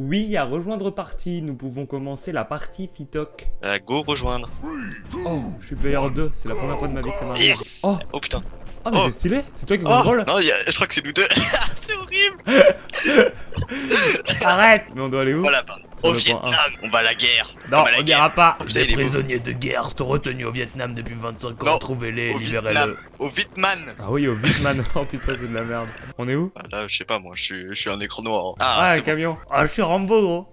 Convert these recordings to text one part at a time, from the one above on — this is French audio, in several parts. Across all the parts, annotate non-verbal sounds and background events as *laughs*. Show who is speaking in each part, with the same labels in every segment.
Speaker 1: Oui, à rejoindre partie, nous pouvons commencer la partie Fitoc.
Speaker 2: Euh, go rejoindre.
Speaker 1: Oh, je suis player 2, c'est la première fois de ma vie que ça m'arrive.
Speaker 2: Yes
Speaker 1: Oh,
Speaker 2: Oh putain.
Speaker 1: oh, mais
Speaker 2: Oh.
Speaker 1: c'est stylé, c'est toi qui
Speaker 2: Oh
Speaker 1: contrôle
Speaker 2: Non, a- je crois que c'est nous deux. *laughs* c'est horrible. *laughs*
Speaker 1: Arrête Mais on doit aller où?
Speaker 2: Voilà. Au Vietnam, on va à la guerre.
Speaker 1: Non, on n'ira pas
Speaker 2: beau.
Speaker 3: prisonniers de guerre sont retenus au Vietnam depuis 25
Speaker 2: Non,
Speaker 3: ans. Trouvez-les,
Speaker 2: Au
Speaker 3: libérez-le.
Speaker 2: Vietnam. Au Vietman.
Speaker 1: Ah oui, au Vitman, *laughs* oh putain, c'est de la merde. On est où?
Speaker 2: Ah, là, je sais pas, moi, je suis, un écran noir.
Speaker 1: Ah,
Speaker 2: Ah,
Speaker 1: un
Speaker 2: bon.
Speaker 1: camion Ah, je suis Rambo, gros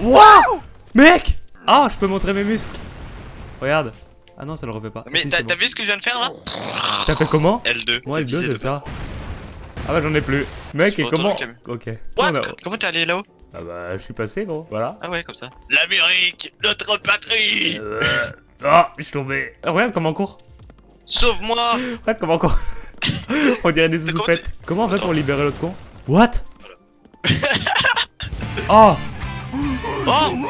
Speaker 1: Waouh Mec Ah, je peux montrer mes muscles Regarde Ah non, ça le refait pas.
Speaker 2: Mais
Speaker 1: Si,
Speaker 2: t'as vu ce que je viens de faire là?
Speaker 1: T'as fait comment?
Speaker 2: L2.
Speaker 1: Moi,
Speaker 2: c'est
Speaker 1: le 2,
Speaker 2: visé
Speaker 1: c'est
Speaker 2: de
Speaker 1: ça. Ah bah j'en ai plus. Mec, et comment Ok.
Speaker 2: What? Comment t'es allé là-haut?
Speaker 1: Ah bah, je suis passé, gros. Voilà.
Speaker 2: Ah ouais, comme ça. L'Amérique, notre patrie
Speaker 3: Euh... Ah, je suis tombé.
Speaker 1: Ah, regarde comment on court.
Speaker 2: Sauve-moi
Speaker 1: Regarde comment on court. *laughs* on dirait des soupettes. Comment on fait pour libérer l'autre con? What? Oh *laughs*
Speaker 2: Oh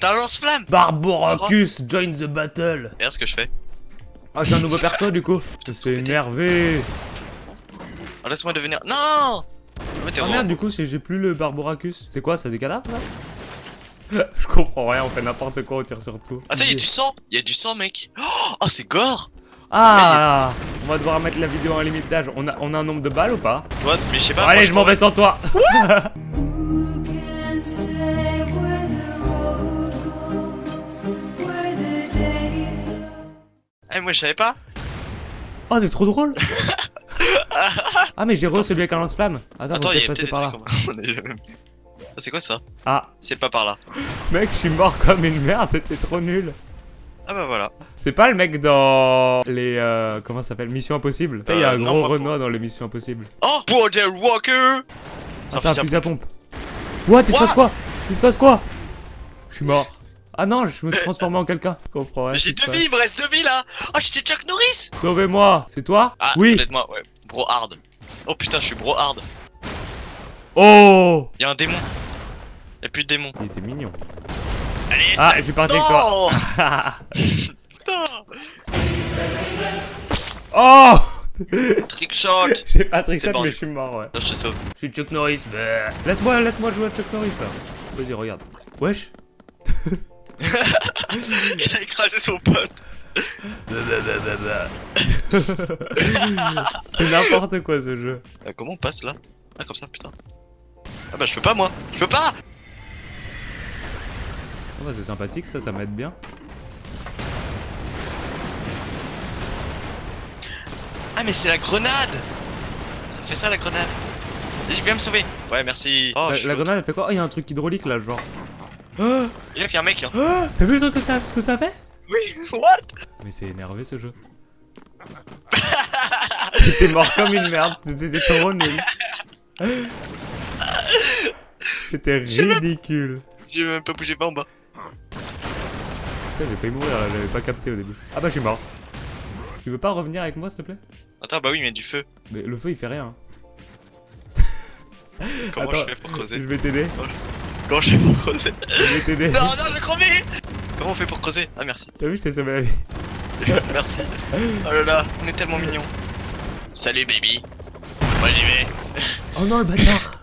Speaker 2: T'as lance-flamme
Speaker 3: Barboracus, join the battle.
Speaker 2: Regarde ce que je fais.
Speaker 1: Ah, j'ai un nouveau perso du coup. *laughs* C'est énervé.
Speaker 2: Oh, Laisse-moi devenir. Non Mais t'es
Speaker 1: Ah merde, du coup, c'est- j'ai plus le Barboracus. C'est quoi, ça des cadavres là *laughs* Je comprends rien, on fait n'importe quoi, on tire sur tout.
Speaker 2: Attends, y'a du sang Y'a du sang, mec Oh, oh, c'est gore
Speaker 1: Ah On va devoir mettre la vidéo en limite d'âge. On a, on a un nombre de balles ou pas
Speaker 2: What Mais je sais pas.
Speaker 1: Bon, Allez, je m'en vais sans toi *laughs*
Speaker 2: Eh, moi, je savais pas
Speaker 1: Oh, c'est trop drôle *laughs* *laughs* Ah, mais j'ai re celui avec un lance-flamme. Attends,
Speaker 2: Attends,
Speaker 1: peut-être passer
Speaker 2: des
Speaker 1: par là.
Speaker 2: comme-. *laughs* Ah, c'est quoi ça?
Speaker 1: Ah,
Speaker 2: C'est pas par là.
Speaker 1: mec, je suis mort comme une merde, c'était trop nul.
Speaker 2: Ah bah voilà.
Speaker 1: C'est pas le mec dans les... Euh, comment ça s'appelle? Mission Impossible Il y a
Speaker 2: Euh,
Speaker 1: un
Speaker 2: non,
Speaker 1: gros
Speaker 2: pour-
Speaker 1: Renoir dans les Missions Impossibles.
Speaker 2: Oh Border Walker C'est
Speaker 1: Ah,
Speaker 2: un
Speaker 1: c'est un
Speaker 2: fusil à pompe.
Speaker 1: What? Il se passe quoi? Il se passe quoi? Je suis mort. Ah non, je me suis transformé en quelqu'un. Je comprends
Speaker 2: J'ai deux vies, il me reste deux vies là Oh, j'étais Chuck Norris
Speaker 1: Sauvez-moi C'est toi?
Speaker 2: Ah,
Speaker 1: Oui
Speaker 2: moi, ouais. Bro hard. Oh putain, je suis bro hard.
Speaker 1: Oh
Speaker 2: Y'a un démon. Y'a plus de démon.
Speaker 1: Il était mignon.
Speaker 2: Allez,
Speaker 1: Ah, je suis parti avec toi.
Speaker 2: Non Putain
Speaker 1: oh *laughs*
Speaker 2: Trick shot *laughs*
Speaker 1: J'ai pas trick
Speaker 2: T'es
Speaker 1: shot,
Speaker 2: mort,
Speaker 1: mais je suis mort, ouais.
Speaker 2: Là, je te sauve.
Speaker 1: Je suis Chuck Norris, bah. Laisse-moi, laisse-moi jouer à Chuck Norris, là. Vas-y, regarde. Wesh *laughs*
Speaker 2: Il a écrasé son pote. *laughs*
Speaker 1: C'est n'importe quoi, ce jeu.
Speaker 2: Euh, comment on passe là? Ah, comme ça, putain. Ah bah, je peux pas, moi. Je peux pas
Speaker 1: Oh, bah, c'est sympathique, ça, ça m'aide bien.
Speaker 2: Ah, mais c'est la grenade Ça fait ça, la grenade. J'ai bien me sauver. Ouais, merci. Oh,
Speaker 1: la, grenade, elle fait quoi? Oh, il y a un truc hydraulique, là, genre. Ah
Speaker 2: Il a fait un mec là. *gasps*
Speaker 1: T'as vu le truc que ça, ce que ça fait?
Speaker 2: Oui, *laughs* what?
Speaker 1: Mais c'est énervé, ce jeu. T'es mort comme une merde, t'étais trop nul. C'était ridicule.
Speaker 2: J'ai même pas bougé pas en bas.
Speaker 1: Putain, j'ai failli mourir j'avais pas capté au début. Ah bah je suis mort. Tu veux pas revenir avec moi s'il te plaît?
Speaker 2: Attends, bah oui, mais du feu.
Speaker 1: Mais le feu il fait rien. *laughs*
Speaker 2: Comment
Speaker 1: Attends,
Speaker 2: je fais pour
Speaker 1: Je
Speaker 2: creuser
Speaker 1: vais t'aider,
Speaker 2: Comment je fais pour creuser *laughs*
Speaker 1: je vais t'aider.
Speaker 2: Non, non, je vais crever Comment on fait pour creuser? Ah, merci.
Speaker 1: T'as vu, je t'ai sauvé la vie. *laughs*
Speaker 2: Merci. Oh là là, on est tellement mignons. Salut, baby. Moi, j'y vais. *laughs*
Speaker 1: Oh non le bâtard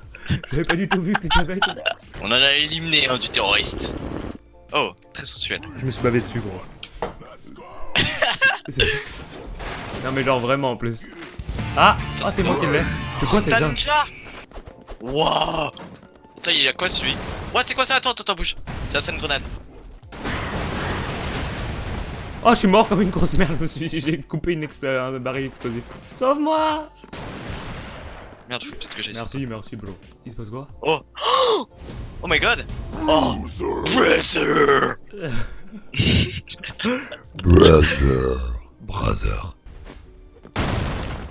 Speaker 1: J'avais pas du tout vu que t'étais avec.
Speaker 2: On en a éliminé un du terroriste. Oh, très sensuel.
Speaker 1: Je me suis bavé dessus gros. *laughs* Non mais genre vraiment en plus. Ah Ah c'est moi qui l'ai. C'est quoi cette
Speaker 2: ninja Wouah Attends, il a quoi celui? What, c'est quoi ça? Attends, attends, attends, bouge. C'est la une grenade.
Speaker 1: Oh je suis mort comme une grosse merde, je me suis j'ai coupé une expl- un baril explosif. Sauve-moi
Speaker 2: Merde, faut peut-être que j'aille
Speaker 1: Merci, merci bro. Il se passe quoi
Speaker 2: Oh *gasps* Oh my god Oh Brother
Speaker 3: Brother. Brother.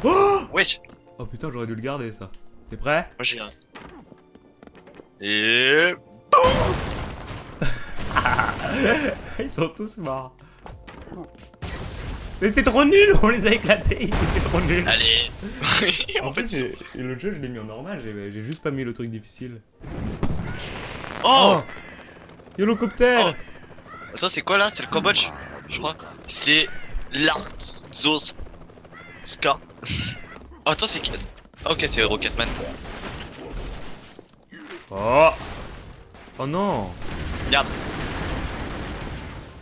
Speaker 3: *gasps*
Speaker 2: Wesh
Speaker 1: Oh putain j'aurais dû le garder ça. T'es prêt
Speaker 2: Moi j'ai un. Et. *laughs*
Speaker 1: Ils sont tous morts. Mais c'est trop nul, on les a éclatés, c'était trop nul.
Speaker 2: Allez *laughs*
Speaker 1: En
Speaker 2: En
Speaker 1: fait,
Speaker 2: fait,
Speaker 1: le jeu je l'ai mis en normal, j'ai juste pas mis le truc difficile.
Speaker 2: Oh
Speaker 1: Yolocoptère
Speaker 2: Oh. Attends, c'est quoi là? C'est le Cambodge Je crois. C'est l'Arzoska. Oh, *laughs* attends, c'est qui? Ok, c'est Rocketman.
Speaker 1: Oh Oh non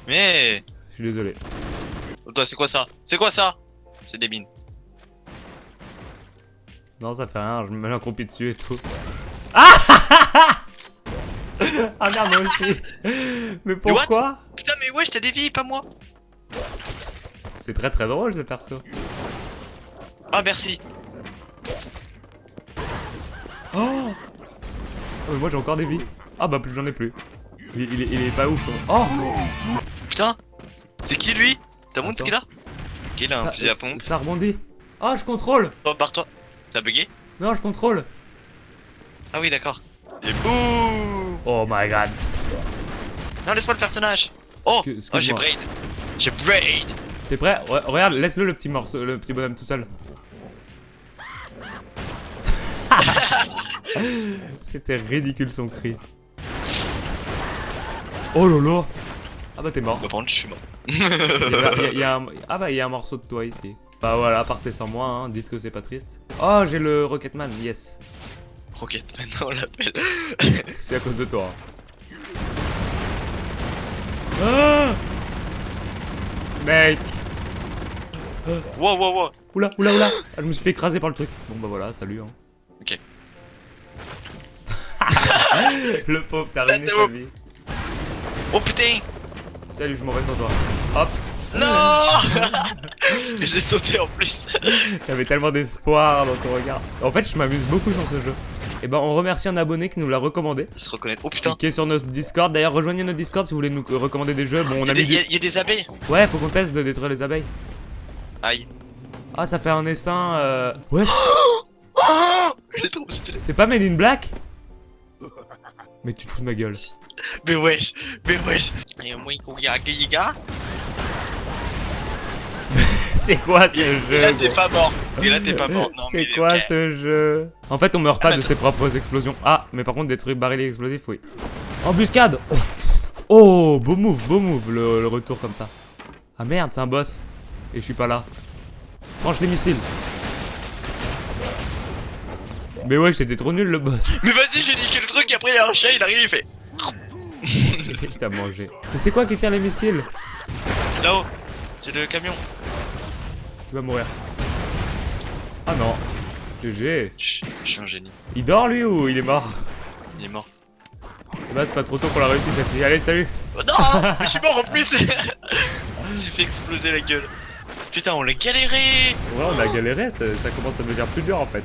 Speaker 2: Mais
Speaker 1: Je suis désolé.
Speaker 2: oh, toi, c'est quoi ça? C'est quoi ça? C'est des mines.
Speaker 1: Non, ça fait rien, je me mets l'accroupi dessus et tout. Ah *laughs* Ah merde, moi aussi Mais pourquoi?
Speaker 2: Putain, mais wesh, t'as des vies, pas moi.
Speaker 1: C'est très très drôle ce perso.
Speaker 2: Ah, merci.
Speaker 1: Oh Oh, mais moi j'ai encore des vies. Ah bah plus j'en ai plus. Il, il est, il est pas ouf. hein. Oh
Speaker 2: Putain, c'est qui lui? T'as montré ce qu'il a? Ok, il a un
Speaker 1: ça,
Speaker 2: fusil à pompe.
Speaker 1: ça rebondit. Oh, je contrôle
Speaker 2: Oh, barre-toi. T'as bugué?
Speaker 1: Non, je contrôle.
Speaker 2: Ah oui, d'accord. Et boum
Speaker 1: Oh my god.
Speaker 2: Non, laisse-moi le personnage. Oh,
Speaker 1: Excuse-
Speaker 2: oh j'ai braid. J'ai braid.
Speaker 1: T'es prêt? Re- Regarde, laisse-le le petit morceau, le petit bonhomme tout seul. *laughs* C'était ridicule son cri. Oh là Ah bah t'es mort.
Speaker 2: Bah, par contre, je suis mort.
Speaker 1: Il y a- il y a- il y a un- *laughs* Ah bah il y a un morceau de toi ici. Bah voilà, partez sans moi, hein. dites que c'est pas triste. Oh j'ai le Rocketman, yes.
Speaker 2: Rocket, maintenant on l'appelle. *laughs*
Speaker 1: C'est à cause de toi. Ah Mec
Speaker 2: Wow, wow, wow.
Speaker 1: Oula, oula, oula Ah, Je me suis fait écraser par le truc. Bon bah voilà, salut hein.
Speaker 2: Ok. *laughs*
Speaker 1: le pauvre, t'as ruiné sa vie.
Speaker 2: Oh putain
Speaker 1: Salut, je m'en vais sans toi. Hop
Speaker 2: Non *laughs* J'ai sauté en plus. *laughs*
Speaker 1: J'avais tellement d'espoir dans ton regard. En fait, je m'amuse beaucoup sur ce jeu. Et ben, on remercie un abonné qui nous l'a recommandé.
Speaker 2: Se reconnaît. Oh putain.
Speaker 1: Qui est sur notre Discord. D'ailleurs, rejoignez notre Discord si vous voulez nous recommander des jeux. Bon, on
Speaker 2: Il y,
Speaker 1: a
Speaker 2: il y a- y des abeilles.
Speaker 1: Ouais, faut qu'on teste de détruire les abeilles.
Speaker 2: Aïe.
Speaker 1: Ah, ça fait un essaim. Euh... Ouais, *gasps*
Speaker 2: Il est trop stylé.
Speaker 1: c'est pas Made in Black? Mais tu te fous de ma gueule.
Speaker 2: Mais wesh. Mais wesh. Et moi, il y a les *laughs* gars.
Speaker 1: C'est quoi ce
Speaker 2: Et
Speaker 1: jeu
Speaker 2: et là, t'es pas mort. Et là, t'es pas mort. Non, mais
Speaker 1: C'est quoi ce jeu En fait, on meurt pas
Speaker 2: Ah,
Speaker 1: de ses propres explosions. Ah, mais par contre, des trucs barils explosifs, oui. Embuscade oh. oh, beau move, beau move, le, le retour comme ça. Ah merde, c'est un boss. Et je suis pas là. Tranche les missiles. Mais ouais, c'était trop nul le boss.
Speaker 2: Mais vas-y, j'ai niqué le truc. Et après, il y a un chat, il arrive, il fait. *laughs*
Speaker 1: Il t'a mangé. Mais c'est quoi qui tire les missiles
Speaker 2: C'est là-haut. C'est le camion.
Speaker 1: Tu vas mourir. Ah non. GG.
Speaker 2: Je suis un génie.
Speaker 1: Il dort lui ou il est mort
Speaker 2: Il est mort.
Speaker 1: Bah c'est pas trop tôt pour la réussite cette fille. Allez, salut
Speaker 2: Oh non *laughs* Mais je suis mort en plus Je me suis fait exploser la gueule. Putain, on l'a galéré
Speaker 1: Ouais, on a galéré, ça, ça commence à devenir plus dur en fait.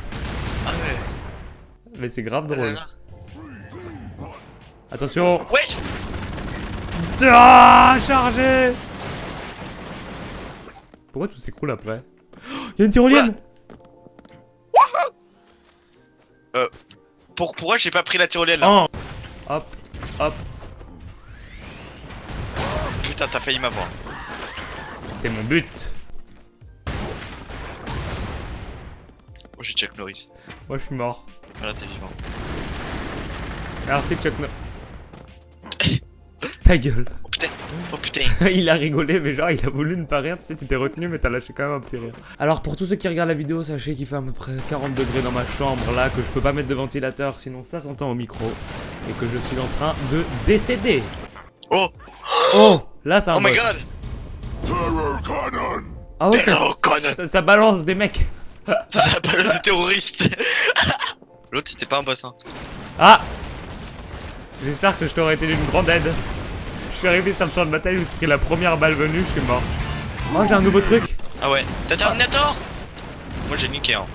Speaker 2: Ah ouais.
Speaker 1: Mais c'est grave
Speaker 2: Ah là
Speaker 1: drôle.
Speaker 2: là.
Speaker 1: Attention
Speaker 2: Wesh
Speaker 1: Ah, chargé Pourquoi tout s'écroule après Y'a une tyrolienne
Speaker 2: Pour, Pourquoi j'ai pas pris la tyrolienne là
Speaker 1: Oh Hop, hop,
Speaker 2: Putain, t'as failli m'avoir.
Speaker 1: c'est mon but
Speaker 2: Oh, j'ai Chuck Norris.
Speaker 1: Moi je suis mort.
Speaker 2: Voilà, t'es vivant.
Speaker 1: Merci Chuck No... *laughs* Ta gueule
Speaker 2: Oh putain. *laughs*
Speaker 1: Il a rigolé, mais genre il a voulu ne pas rire, tu sais, tu t'es retenu, mais t'as lâché quand même un petit rire. Alors pour tous ceux qui regardent la vidéo, sachez qu'il fait à peu près 40 degrés dans ma chambre là, que je peux pas mettre de ventilateur, sinon ça s'entend au micro, et que je suis en train de décéder.
Speaker 2: Oh.
Speaker 1: Oh. Là c'est un
Speaker 2: Oh my god.
Speaker 1: Ah ouais, ça,
Speaker 2: Terror Conan.
Speaker 1: Ça- ça balance des mecs. *laughs*
Speaker 2: Ça s'appelle des terroristes *laughs* L'autre, c'était pas un boss, hein.
Speaker 1: Ah. J'espère que je t'aurais été d'une grande aide. Je suis arrivé sur le champ de bataille, je me suis pris la première balle venue, je suis mort. Oh j'ai un nouveau truc
Speaker 2: Ah ouais. T'as Terminator? Moi, j'ai niqué, hein.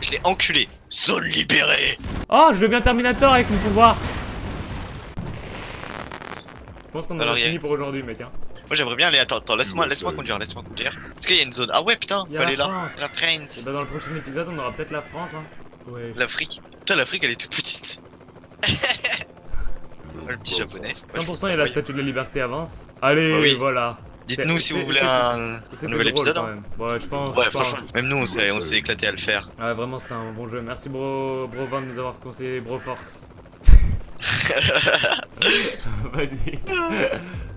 Speaker 2: Je l'ai enculé. Zone libérée
Speaker 1: Oh je deviens Terminator avec mon pouvoir Je pense qu'on en a fini pour aujourd'hui mec hein.
Speaker 2: Moi, j'aimerais bien aller. Attends, attends, laisse-moi laisse-moi conduire, laisse-moi conduire. Est-ce qu'il y a une zone Ah ouais, putain, on peut aller là.
Speaker 1: France.
Speaker 2: La
Speaker 1: Et
Speaker 2: France.
Speaker 1: bah dans le prochain épisode on aura peut-être la France hein. Ouais.
Speaker 2: L'Afrique. Putain, l'Afrique, elle est toute petite. Le petit japonais. Ouais, je trouve
Speaker 1: 100%
Speaker 2: ça
Speaker 1: et la statue de la liberté avance. Allez,
Speaker 2: Oui.
Speaker 1: voilà.
Speaker 2: Dites-nous si vous voulez un, nouvel
Speaker 1: drôle,
Speaker 2: épisode.
Speaker 1: quand même. Ouais, je pense.
Speaker 2: Ouais, franchement, même nous, on s'est on s'est éclaté à le faire.
Speaker 1: Ouais, vraiment, c'était un bon jeu. Merci, bro, bro Van, de nous avoir conseillé Bro Force. *laughs* *laughs* Vas-y. *laughs*